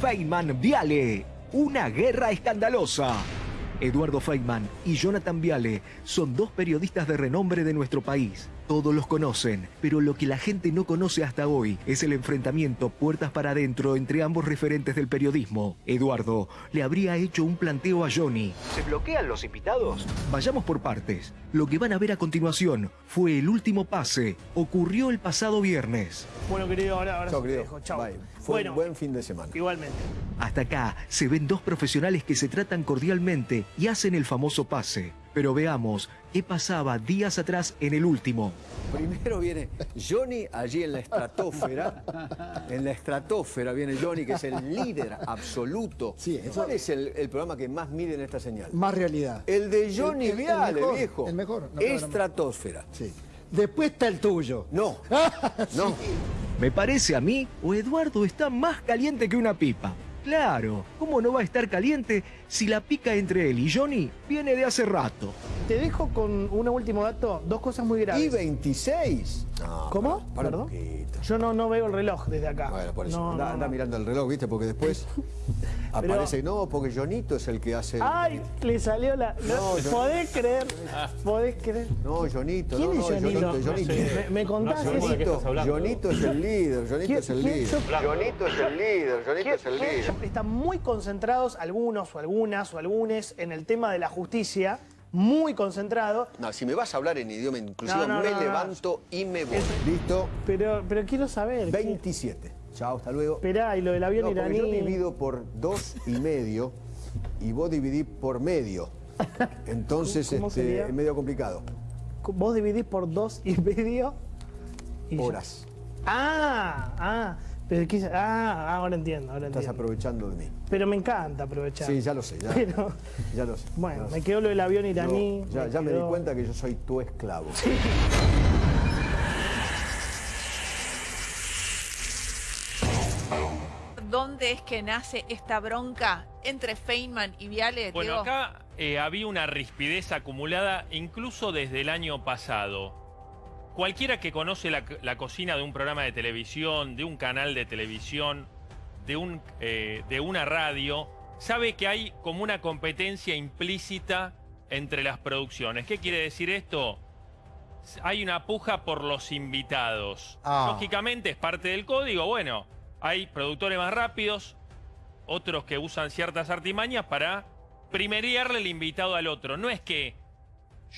Feynman Viale, una guerra escandalosa. Eduardo Feynman y Jonathan Viale son dos periodistas de renombre de nuestro país. Todos los conocen, pero lo que la gente no conoce hasta hoy es el enfrentamiento puertas para adentro entre ambos referentes del periodismo. Eduardo le habría hecho un planteo a Johnny. ¿Se bloquean los invitados? Vayamos por partes. Lo que van a ver a continuación fue el último pase. Ocurrió el pasado viernes. Bueno, querido, ahora, ahora Chao, te querido. dejo. Chao. Bye. Fue Bueno, un buen fin de semana. igualmente. Hasta acá se ven dos profesionales que se tratan cordialmente y hacen el famoso pase. Pero veamos qué pasaba días atrás en el último. Primero viene Johnny allí en la estratosfera. En la estratosfera viene Johnny, que es el líder absoluto. Sí, eso- ¿Cuál es el, el programa que más mide en esta señal? Más realidad. El de Johnny El- el- el Viale, mejor, viejo. el mejor, no. Estratosfera. Sí. Después está el tuyo. No, no. Me parece a mí, o Eduardo está más caliente que una pipa. Claro, ¿cómo no va a estar caliente si la pica entre él y Johnny viene de hace rato? Te dejo con un último dato, dos cosas muy graves. ¿Y 26? No, ¿Cómo? para- para un Perdón. Yo no, no veo el reloj desde acá. Bueno, por eso. No, anda, no, anda no. mirando el reloj, ¿viste? Porque después aparece. No, porque Jonito es el que hace. Ay, le salió la. No, No, ¿Podés creer? ¿Podés creer? No, Jonito. ¿Quién no, es no, Jonito? Jonito, Jonito. Me, me contás hablando. Jonito es el líder, Jonito ¿Quién- es el líder. Jonito es el líder, Jonito ¿Quién- es el líder. Están muy concentrados algunos o algunas o algunes en el tema de la justicia, muy concentrados, No, si me vas a hablar en idioma inclusivo, No, no, me no, no. levanto y me voy. ¿Listo? pero, pero quiero saber. ¿qué- 27. Chao, hasta luego. Esperá, y lo del avión No, iraní. yo divido por dos y medio y vos dividís por medio. Entonces ¿Cómo este, es medio complicado. Vos dividís por dos y medio. y. Horas. Ah, ah. Pero qué- ah, ahora entiendo, ahora Estás entiendo. aprovechando de mí. Pero me encanta aprovechar. Sí, ya lo sé, ya, Pero, ya lo sé. bueno, ya lo me sé. quedó lo del avión iraní. No, ya, ya me quedó- di cuenta que yo soy tu esclavo. ¿Dónde es que nace esta bronca entre Feynman y Viale? Bueno, Diego? acá eh, había una rispidez acumulada incluso desde el año pasado. Cualquiera que conoce la, la cocina de un programa de televisión, de un canal de televisión, de, un, eh, de una radio, sabe que hay como una competencia implícita entre las producciones. ¿Qué quiere decir esto? Hay una puja por los invitados. Ah. Lógicamente es parte del código. Bueno, hay productores más rápidos, otros que usan ciertas artimañas para primerearle el invitado al otro. No es que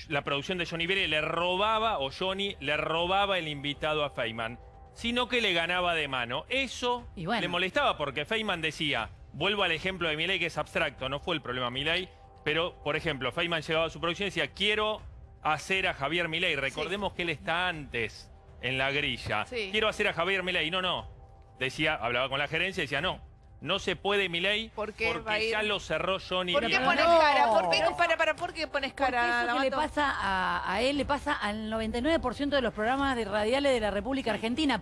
la producción de Johnny Viale le robaba, o Johnny le robaba el invitado a Feynman, sino que le ganaba de mano. Eso Y bueno. le molestaba porque Feynman decía, vuelvo al ejemplo de Milei que es abstracto, no fue el problema Milei, pero por ejemplo, Feynman llegaba a su producción y decía, quiero hacer a Javier Milei. Recordemos que él está antes en la grilla. Sí. Quiero hacer a Javier Milei. No, no. Decía, hablaba con la gerencia y decía, no, no se puede ¿Por qué porque va a ir? ya lo cerró Johnny ¿Por qué Viale". pones No. cara? ¿Por qué, para, para, ¿por qué pones Porque cara? eso que le pasa a, a él le pasa al 99% de los programas de radiales de la República Argentina.